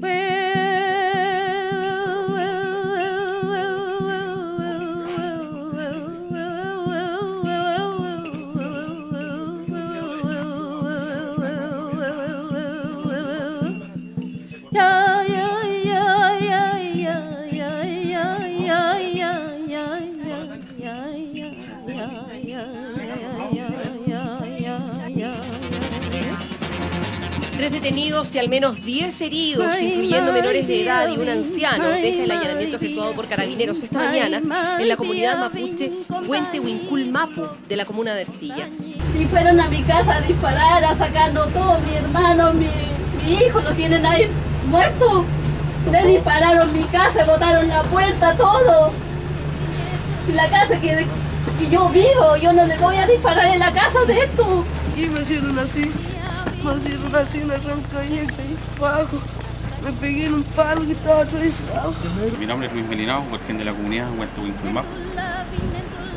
Where Tres detenidos y al menos 10 heridos, incluyendo menores de edad y un anciano, deja el allanamiento efectuado por carabineros esta mañana en la comunidad mapuche Puente Huincul Mapu de la comuna de Ercilla. Y fueron a mi casa a disparar, a sacarnos todo, mi hermano, mi, mi hijo, lo tienen ahí muerto. Le dispararon mi casa, botaron la puerta, todo. La casa que, que yo vivo, yo no le voy a disparar en la casa de esto. Y me hicieron así, me pegué en un palo que estaba atravesado. Mi nombre es Luis Melinao, working de la comunidad Huerto Winculmap.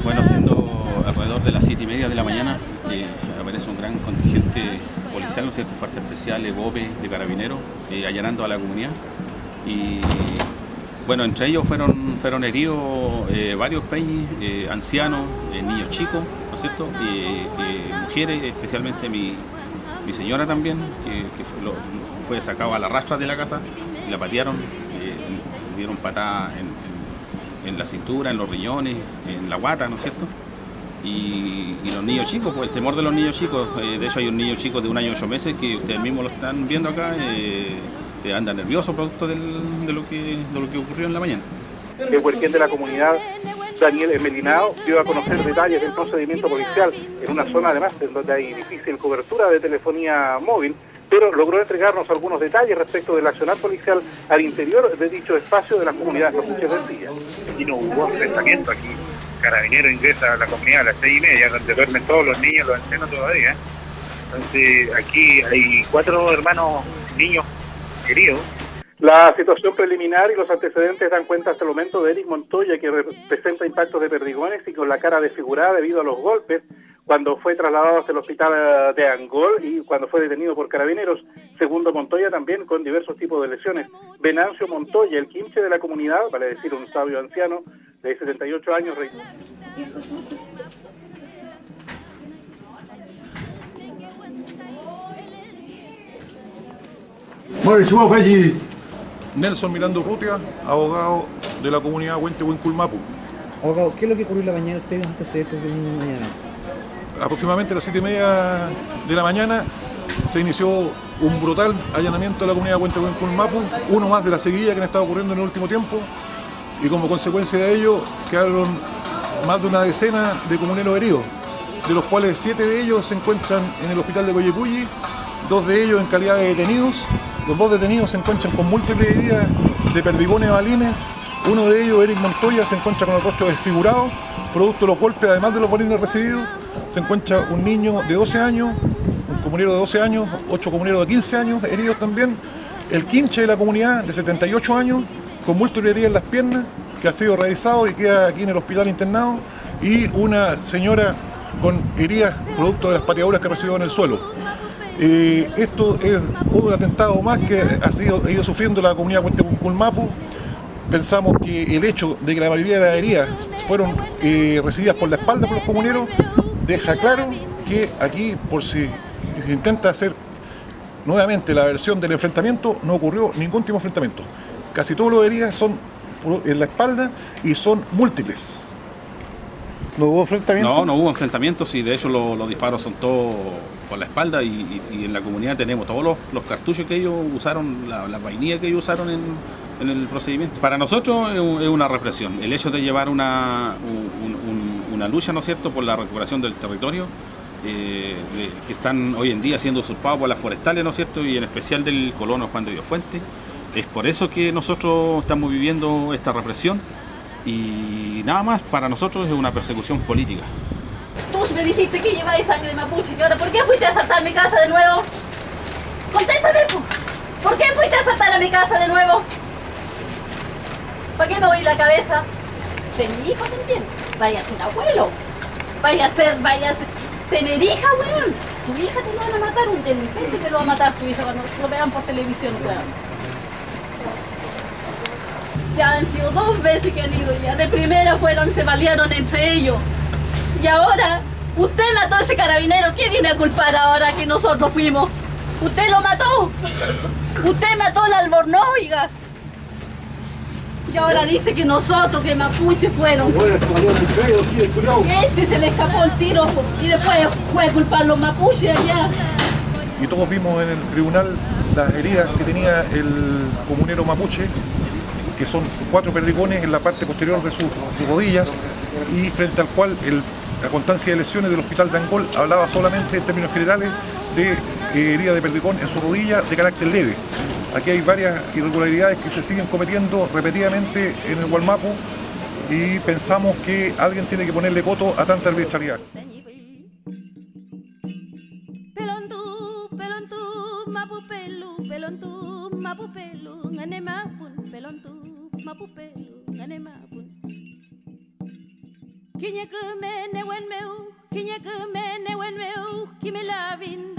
Bueno, siendo alrededor de las 7 y media de la mañana, eh, aparece un gran contingente policial, ¿no es cierto? Fuerzas Especiales, BOPE, de Carabineros, eh, allanando a la comunidad. Y bueno, entre ellos fueron, fueron heridos eh, varios eh, ancianos, niños chicos, ¿no es cierto? Y, mujeres, especialmente mi, mi señora también, que, fue, lo- fue sacado a la rastra de la casa y la patearon, eh, dieron patadas en, la cintura, en los riñones, en la guata, ¿no es cierto? Y, los niños chicos, pues el temor de los niños chicos, eh, de hecho hay un niño chico de un año y ocho meses que ustedes mismos lo están viendo acá, eh, eh, anda nervioso producto de, lo que, ocurrió en la mañana. El de la comunidad, Daniel Melinao, dio a conocer detalles del procedimiento policial en una zona además en donde hay difícil cobertura de telefonía móvil, pero logró entregarnos algunos detalles respecto del accionar policial al interior de dicho espacio de las comunidades mapuches de Ercilla. aquí no hubo enfrentamiento, aquí Carabinero ingresa a la comunidad a las seis y media, donde duermen todos los niños, los ancianos todavía. Entonces aquí hay cuatro hermanos niños heridos. La situación preliminar y los antecedentes dan cuenta hasta el momento de Eric Montoya, que re- presenta impactos de perdigones y con la cara desfigurada debido a los golpes cuando fue trasladado hasta el hospital eh, de Angol y cuando fue detenido por carabineros. Segundo Montoya también con diversos tipos de lesiones. Venancio Montoya, el quinche de la comunidad, vale decir un sabio anciano de 78 años, re- Nelson Mirando Rutia, abogado de la comunidad Huente Huenculmapu. Abogado, ¿qué es lo que ocurrió en la mañana? ¿Usted vio antecedentes de una mañana? Aproximadamente a las 7 y media de la mañana se inició un brutal allanamiento de la comunidad Huente Huenculmapu, uno más de la seguilla que han estado ocurriendo en el último tiempo, y como consecuencia de ello quedaron más de una decena de comuneros heridos, de los cuales siete de ellos se encuentran en el hospital de Coyepulli, dos de ellos en calidad de detenidos, los dos detenidos se encuentran con múltiples heridas de perdigones balines, uno de ellos, Eric Montoya, se encuentra con el rostro desfigurado, producto de los golpes, además de los balines recibidos, se encuentra un niño de 12 años, un comunero de 12 años, ocho comuneros de 15 años heridos también, el quinche de la comunidad de 78 años, con múltiples heridas en las piernas, que ha sido realizado y queda aquí en el hospital internado, y una señora con heridas producto de las pateaduras que recibió en el suelo. Esto es un atentado más que ha, sido, ido sufriendo la comunidad Culmapu. Pensamos que el hecho de que la mayoría de las heridas fueron eh, recibidas por la espalda por los comuneros deja claro que aquí, por si se intenta hacer nuevamente la versión del enfrentamiento, no ocurrió ningún tipo de enfrentamiento. Casi todas las heridas son en la espalda y son múltiples. ¿No hubo enfrentamiento? No, no hubo enfrentamientos y de hecho lo- los disparos son todos por la espalda y, en la comunidad tenemos todos los, los cartuchos que ellos usaron, la- las vainillas que ellos usaron en, el procedimiento. Para nosotros es, un- es una represión. El hecho de llevar una, un- un- una lucha, ¿no es cierto?, por la recuperación del territorio, eh, que están hoy en día siendo usurpados por las forestales, ¿no es cierto?, y en especial del colono Juan de Dios Fuente. Es por eso que nosotros estamos viviendo esta represión y nada más, para nosotros es una persecución política. Tú me dijiste que lleváis sangre mapuche y ahora ¿por qué fuiste a asaltar mi casa de nuevo? Contéstame, po. ¿por qué fuiste a asaltar a mi casa de nuevo? ¿Para qué me oí la cabeza? De mi hijo también. Vaya a ser abuelo. Vaya a ser, vaya a ser. tener hija, weón. Tu hija te lo van a matar, un delincuente te lo va a matar tu hija cuando lo vean por televisión, weón. Ya han sido dos veces que han ido ya. De primera fueron, se balearon entre ellos. Y ahora, usted mató a ese carabinero. ¿Quién viene a culpar ahora que nosotros fuimos? Usted lo mató. Usted mató al albornoz, oiga. Y ahora dice que nosotros, que Mapuche fueron. Y este se le escapó el tiro y después fue a culpar los mapuches allá. y todos vimos en el tribunal las heridas que tenía el comunero mapuche, que son cuatro perdigones en la parte posterior de sus rodillas y frente al cual la constancia de lesiones del hospital de Angol hablaba solamente en términos generales de eh, herida de perdigón en su rodilla de carácter leve. Aquí hay varias irregularidades que se siguen cometiendo repetidamente en el Gualmapu y pensamos que alguien tiene que ponerle coto a tanta arbitrariedad. Ngane mapupelu ngane mapun kinye kumene wen meu kinye kumene wen meu kimilavin